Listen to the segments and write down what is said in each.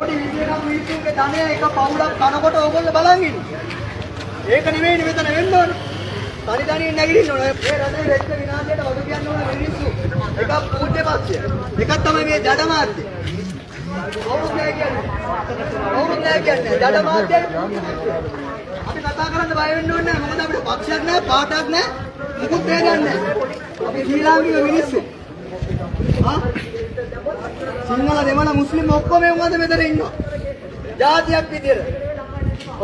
පොඩි විදියට මිනිස්සුන්ගේ ධනය එක පවුලක් කනකොට ඕගොල්ලෝ බලන් ඉන්නේ. ඒක නෙවෙයිනේ මෙතන වෙන්න ඕනේ. තනි තනියෙන් නැගිටින්න ඕනේ. මේ රටේ වෙච්ච විනාශයට වග කියන්න ඕන මිනිස්සු. එකක් පූජ්‍ය පක්ෂය. එකක් තමයි මේ ජඩ මාධ්‍ය. කවුරුත් නැහැ කියන්නේ. කවුරුත් නැහැ කියන්නේ. ජඩ මාධ්‍ය. අපි කතා කරන්න බය වෙන්න ඕනේ නැහැ. මොකද අපිට පක්ෂයක් නැහැ, පාටක් නැහැ. මුකුත් දෙයක් නැහැ. අපි ශ්‍රී ලාංකික මිනිස්සු. ආ සිංහල දෙමළ මුස්ලිම් ඔක්කොම උන්වද මෙතන ඉන්නවා. ජාතියක් විදියට.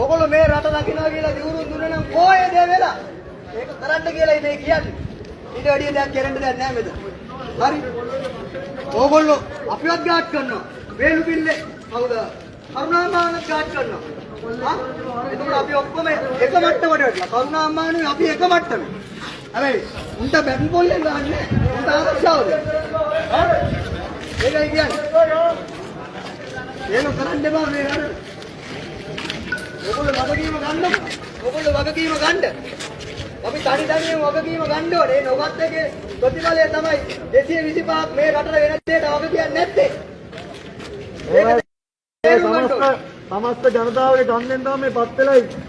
ඔයගොල්ලෝ මේ රට දකින්නවා කියලා දිවුරුම් දුන්නා නම් කොහේ දේ වෙලා? ඒක කරන්න කියලා මේ කියන්නේ. ඊට වැඩිය දෙයක් කරන්න දෙයක් නැහැ මෙතන. හරි. ඕගොල්ලෝ අපිවත් ගාඩ් කරනවා. වේලු පිල්ලේ කවුද? කරුණාමානත් ගාඩ් කරනවා. හා? එතකොට අපි ඔක්කොම එක මට්ටමට වැටලා. කරුණාමානුයි අපි එක මට්ටමේ. හැබැයි උන්ට බැන් පොල්ලෙන් ගන්නෑ. උන්ට ආරක්ෂාවද? හා? ඒකයි කියන්නේ. ඒක කරන්න එපා මේ රට. ඔයගොල්ලෝ වගකීම ගන්නකො. ඔයගොල්ලෝ වගකීම ගන්න. අපි තනි තනියෙන් වගකීම ගන්න ඕනේ. ඒ නොගත් එකේ ප්‍රතිඵලය තමයි 225ක් මේ රටට වෙන දෙයට වග කියන්නේ නැත්තේ. ඒක තේරුම් ගන්න ඕනේ. සමස්ත ජනතාවගේ ගන්නෙන් තමයි පත් වෙලා ඉන්නේ.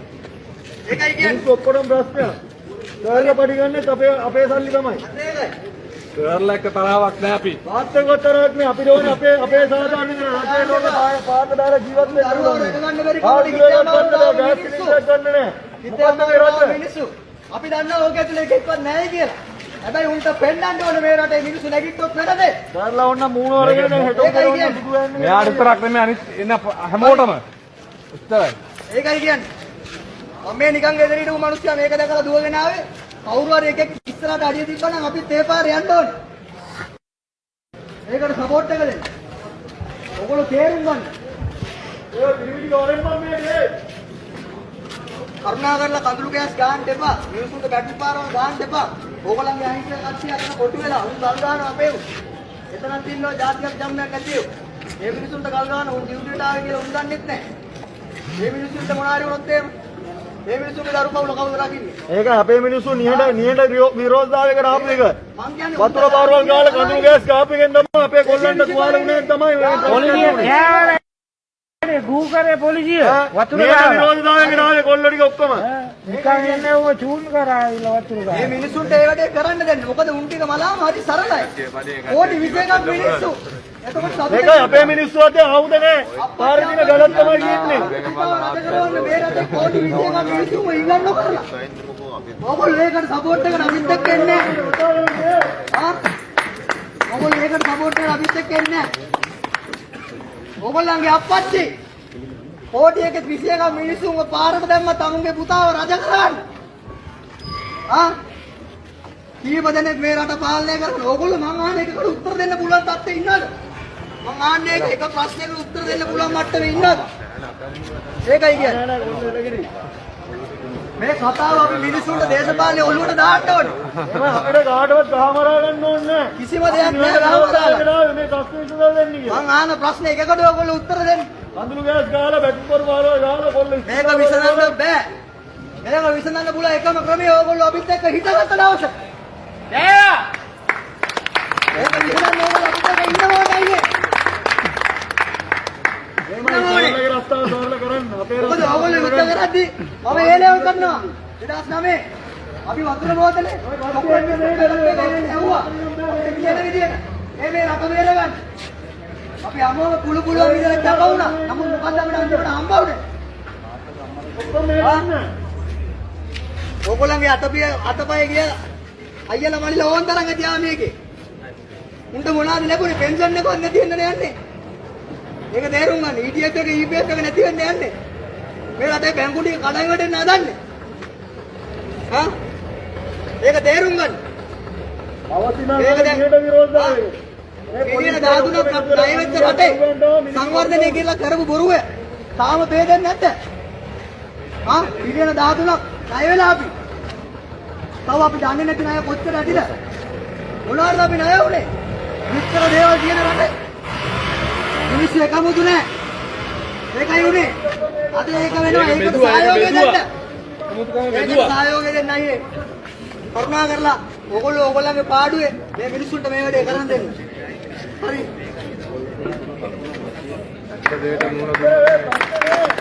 ඒකයි කියන්නේ. මිනිස්සු ඔක්කොටම ප්‍රශ්නයක්. කාර්ය පරිගන්නේ අපේ අපේ සල්ලි තමයි. ඒකයි. කරලා එක තරාවක් නෑ අපි. වාස්තවකතරක් නේ අපිට ඕනේ අපේ අපේ සාධාරණ රටේ ලෝක පාට දාලා ජීවත් වෙන්න දරුවෝ ඕනේ. රැක ගන්න බැරි ගෑස් මිනිස්සු? නෑ. මිනිස්සු. අපි දන්නවා ඕක ඇතුලේ එකෙක්වත් නැහැ කියලා. හැබැයි උන්ට පෙන්නන්න ඕනේ මේ රටේ මිනිස්සු නැගිට්ටොත් වැඩද? කරලා ඕන්න මූණ වරගෙන හෙට කියන්නේ. දුක වෙන්නේ. මෙයාට විතරක් නෙමෙයි අනිත් එන හැමෝටම. උත්තරයි. ඒකයි කියන්නේ. මම මේ නිකන් ගෙදර හිටපු මිනිස්සයා මේක දැකලා දුවගෙන ආවේ. කවුරු හරි එකෙක් ඉස්සරහට අඩිය තිබ්බනම් අපිත් ඒ පාරේ යන්න ඕනේ. ඒකට සපෝට් එක දෙන්න. ඔයගොල්ලෝ තේරුම් ගන්න. ඒ පිළිවිලි ගෝරෙන් මම මේ දේ. කරුණා කරලා කඳුළු ගෑස් ගන්න එපා. මිනිස්සුන්ට බැටරි පාරවල් ගන්න එපා. ඕගොල්ලන්ගේ අහිංසක කට්ටිය අතන කොටු වෙලා උන් ගල් ගන්නවා අපේ උන්. එතනක් ඉන්නවා ජාතියක් ජම්මයක් නැතිව. මේ මිනිස්සුන්ට ගල් ගන්න උන් ඩියුටියට ආවේ කියලා උන් දන්නෙත් නැහැ. මේ මිනිස්සුන්ට මොනාරි වුණොත් එහෙම මේ මිනිස්සුන්ගේ දරු පවුල කවුද රකින්නේ? ඒක අපේ මිනිස්සු නිහඬ නිහඬ විරෝධතාවයකට ආපු එක. මං කියන්නේ වතුර පාරවල් ගාලා කඳුළු ගෑස් කාපු එකෙන් තමයි අපේ කොල්ලන්ට තුවාල වුණේ තමයි මේ පොලිසිය ගූ කරේ පොලිසිය වතුර මේ. විරෝධතාවයකට ආවේ කොල්ලෝ ටික ඔක්කොම. නිකන් එන්නේ උඹ චූන් කරාවිලා වතුර මේ ගාලා. මිනිස්සුන්ට ඒ වැඩේ කරන්න දෙන්න. මොකද උන් ටික මලාම හරි සරලයි. කෝටි 21ක් මිනිස්සු. එතකොට සතුටෙන් ඒකයි අපේ මිනිස්සු අතේ ආයුධ නැහැ. පාරේ දින ගලක් තමයි කියන්නේ. රට කරවන්න මේ රටේ කෝටි 21ක් මිනිස්සුම ඉල්ලන්න කරලා. ඔයගොල්ලෝ ඒකට සපෝට් එකට අනිත් එක්ක එන්නේ නැහැ. ආ? ඔයගොල්ලෝ ඒකට සපෝට් එකට අනිත් එක්ක එන්නේ නැහැ. ඔයගොල්ලන්ගේ අප්පච්චි කෝටි 21ක් මිනිස්සුන්ව පාරට දැම්ම තමුන්ගේ පුතාව රජ කරන්න. ආ? කීප දෙනෙක් මේ රට පාලනය කරන ඕගොල්ලෝ මං අහන එකකට උත්තර දෙන්න පුළුවන් තත්ත්වෙ ඉන්නවද? මං ඒක එක ප්‍රශ්නයකට උත්තර දෙන්න පුළුවන් මට්ටමේ ඉන්නවද? ඒකයි කියන්නේ. මේ කතාව අපි මිනිස්සුන්ට දේශපාලනේ ඔළුවට දාන්න ඕනේ. අපිට කාටවත් ගහමරා ගන්න ඕනේ නැහැ. කිසිම දෙයක් නැහැ ගහමරාලා. මේ ප්‍රශ්න විසඳලා දෙන්නේ කියලා. මං අහන ප්‍රශ්න එකකට ඔයගොල්ලෝ උත්තර දෙන්න. කඳුළු ගෑස් ගාලා බැටරි පොර පාරවල් ගාලා කොල්ල මේක විසඳන්න බෑ. මේක විසඳන්න පුළුවන් එකම ක්‍රමය ඔයගොල්ලෝ අපිත් එක්ක හිතගත්ත දවස. මේක විසඳන්න ඕගොල්ලෝ අපිත් එක්ක ඉන්න ඕනේ. මේමයි රස්තාව සරල කරන්න. අපේ මොකද රස්තාව ඕගොල්ලෝ කරද්දි මම ඒලෙවල් කරනවා. 2009 අපි වතුර බෝතලේ ඇහුවා. කියන විදියට මේ මේ රට බේරගන්න. අපි අමෝම කුළු කුළුව විදියට ජප වුණා. නමුත් මොකද්ද අපිට අන්තිමට හම්බ වුනේ? ඔක්කොම මේ ගන්න. ඕගොල්ලන්ගේ අතපිය අතපය ගිය අයියලා මල්ලිලා ඕන් තරම් ගියා මේකේ. උන්ට මොනවද ලැබුණේ? පෙන්ෂන් එකවත් නැති වෙන්න යන්නේ. ඒක තේරුම් ගන්න. ETF එක EPF එක නැති වෙන්න යන්නේ මේ රටේ බැංකු ටික කඩයින් වැටෙන්න හදන්නේ හා ඒක තේරුම් ගන්න දැන්- විදියට විරෝධතාවය. මේ පිළියන පොලිසිය 13ක් ණය වෙච්ච රටේ සංවර්ධනය කියලා කරපු බොරුව තාම පේදෙන්නේ නැද්ද? ආ පිළියන 13ක් ණය වෙලා අපි. තව අපි දන්නේ නැති ණය කොච්චර ඇතිද? මොනවාද අපි ණය උනේ? විතර දේවල් කියන රටේ. මිනිස්සු එකමුතු නැහැ. ඒකයි උනේ. අද ඒක වෙනවා ඒකට සහයෝගය දෙන්න. ඒකට සහයෝගය දෙන්න අයියේ. කරුණා කරලා ඕගොල්ලෝ ඕගොල්ලන්ගේ පාඩුවේ මේ මිනිස්සුන්ට මේ වැඩේ කරන් දෙන්න. හරි. මුහුණ දුන්නා.